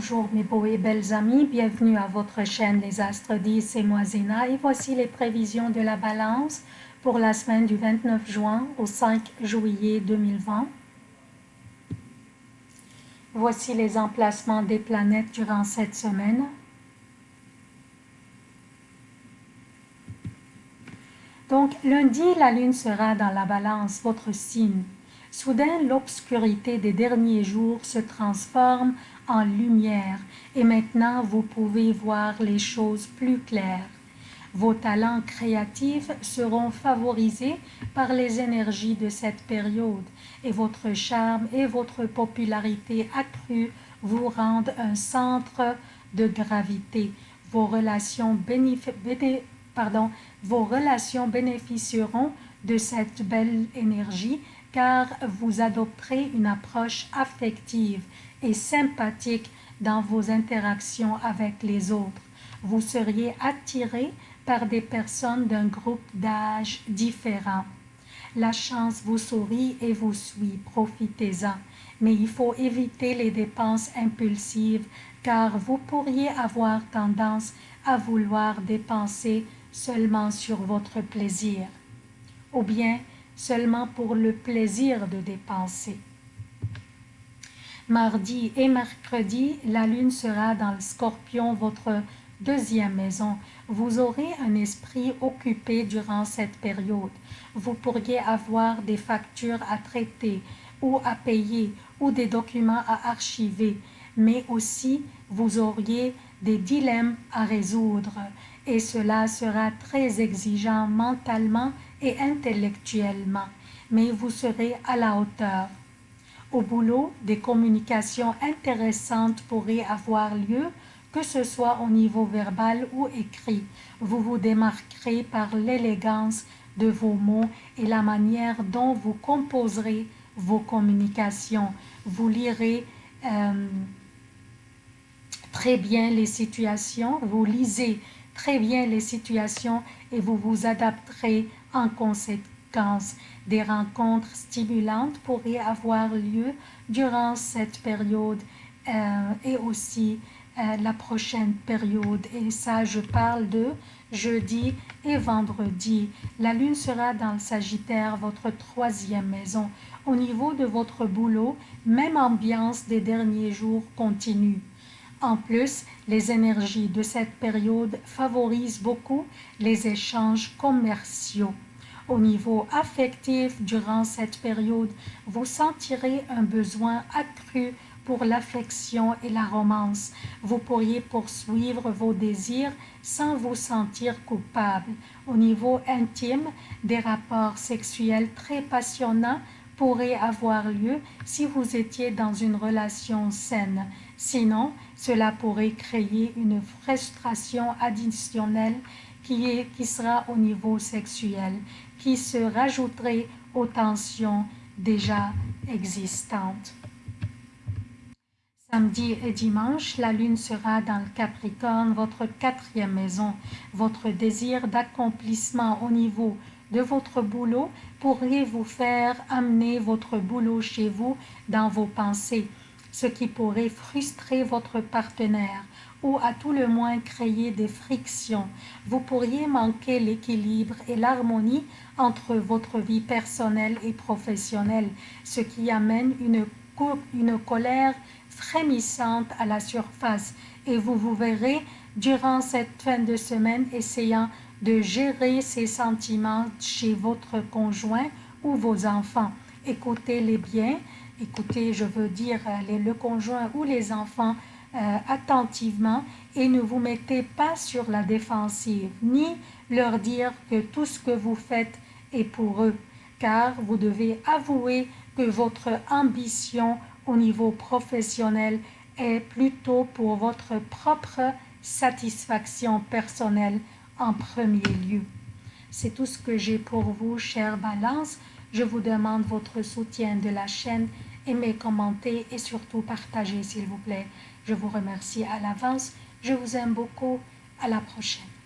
Bonjour mes beaux et belles amis, bienvenue à votre chaîne Les Astres 10, c'est moi Zéna et voici les prévisions de la balance pour la semaine du 29 juin au 5 juillet 2020. Voici les emplacements des planètes durant cette semaine. Donc lundi, la lune sera dans la balance, votre signe. Soudain, l'obscurité des derniers jours se transforme en lumière et maintenant vous pouvez voir les choses plus claires. Vos talents créatifs seront favorisés par les énergies de cette période et votre charme et votre popularité accrue vous rendent un centre de gravité. Vos relations, vos relations bénéficieront de cette belle énergie car vous adopterez une approche affective et sympathique dans vos interactions avec les autres. Vous seriez attiré par des personnes d'un groupe d'âge différent. La chance vous sourit et vous suit, profitez-en. Mais il faut éviter les dépenses impulsives car vous pourriez avoir tendance à vouloir dépenser seulement sur votre plaisir. Ou bien seulement pour le plaisir de dépenser. Mardi et mercredi, la lune sera dans le scorpion, votre deuxième maison. Vous aurez un esprit occupé durant cette période. Vous pourriez avoir des factures à traiter ou à payer ou des documents à archiver, mais aussi vous auriez des dilemmes à résoudre et cela sera très exigeant mentalement et intellectuellement, mais vous serez à la hauteur. Au boulot, des communications intéressantes pourraient avoir lieu, que ce soit au niveau verbal ou écrit. Vous vous démarquerez par l'élégance de vos mots et la manière dont vous composerez vos communications. Vous lirez euh, très bien les situations, vous lisez très bien les situations et vous vous adapterez en conséquence. Des rencontres stimulantes pourraient avoir lieu durant cette période euh, et aussi euh, la prochaine période. Et ça, je parle de jeudi et vendredi. La lune sera dans le Sagittaire, votre troisième maison. Au niveau de votre boulot, même ambiance des derniers jours continue. En plus, les énergies de cette période favorisent beaucoup les échanges commerciaux. Au niveau affectif, durant cette période, vous sentirez un besoin accru pour l'affection et la romance. Vous pourriez poursuivre vos désirs sans vous sentir coupable. Au niveau intime, des rapports sexuels très passionnants pourraient avoir lieu si vous étiez dans une relation saine. Sinon, cela pourrait créer une frustration additionnelle qui, est, qui sera au niveau sexuel, qui se rajouterait aux tensions déjà existantes. Samedi et dimanche, la lune sera dans le Capricorne, votre quatrième maison. Votre désir d'accomplissement au niveau de votre boulot pourrait vous faire amener votre boulot chez vous dans vos pensées ce qui pourrait frustrer votre partenaire ou à tout le moins créer des frictions. Vous pourriez manquer l'équilibre et l'harmonie entre votre vie personnelle et professionnelle, ce qui amène une, colère frémissante à la surface et vous vous verrez durant cette fin de semaine essayant de gérer ces sentiments chez votre conjoint ou vos enfants. Écoutez-les bien, écoutez, je veux dire euh, le conjoint ou les enfants euh, attentivement et ne vous mettez pas sur la défensive, ni leur dire que tout ce que vous faites est pour eux, car vous devez avouer que votre ambition au niveau professionnel est plutôt pour votre propre satisfaction personnelle en premier lieu. C'est tout ce que j'ai pour vous, chère Balance. Je vous demande votre soutien de la chaîne aimez, commentez et surtout partagez s'il vous plaît. Je vous remercie à l'avance. Je vous aime beaucoup. À la prochaine.